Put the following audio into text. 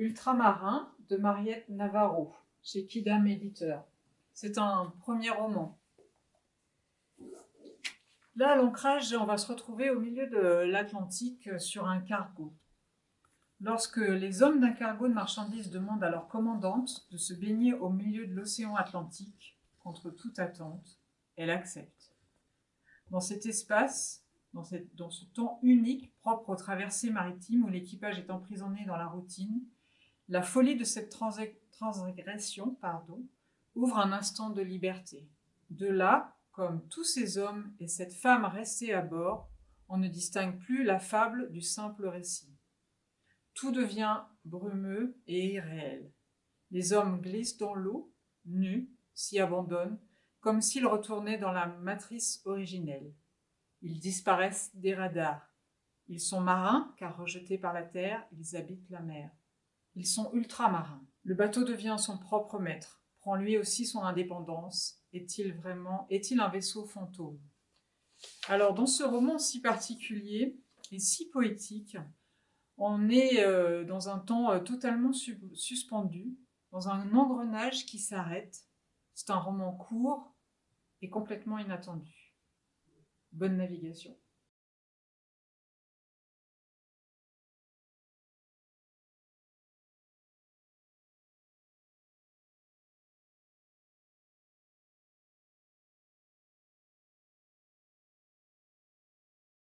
Ultramarin de Mariette Navarro, chez Kidam Éditeur. C'est un premier roman. Là, à l'ancrage, on va se retrouver au milieu de l'Atlantique sur un cargo. Lorsque les hommes d'un cargo de marchandises demandent à leur commandante de se baigner au milieu de l'océan Atlantique, contre toute attente, elle accepte. Dans cet espace, dans, dans ce temps unique propre aux traversées maritimes où l'équipage est emprisonné dans la routine, la folie de cette transgression pardon, ouvre un instant de liberté. De là, comme tous ces hommes et cette femme restés à bord, on ne distingue plus la fable du simple récit. Tout devient brumeux et irréel. Les hommes glissent dans l'eau, nus, s'y abandonnent, comme s'ils retournaient dans la matrice originelle. Ils disparaissent des radars. Ils sont marins, car rejetés par la terre, ils habitent la mer. Ils sont ultramarins. Le bateau devient son propre maître, prend lui aussi son indépendance. Est-il vraiment, est-il un vaisseau fantôme? Alors, dans ce roman si particulier et si poétique, on est euh, dans un temps euh, totalement suspendu, dans un engrenage qui s'arrête. C'est un roman court et complètement inattendu. Bonne navigation.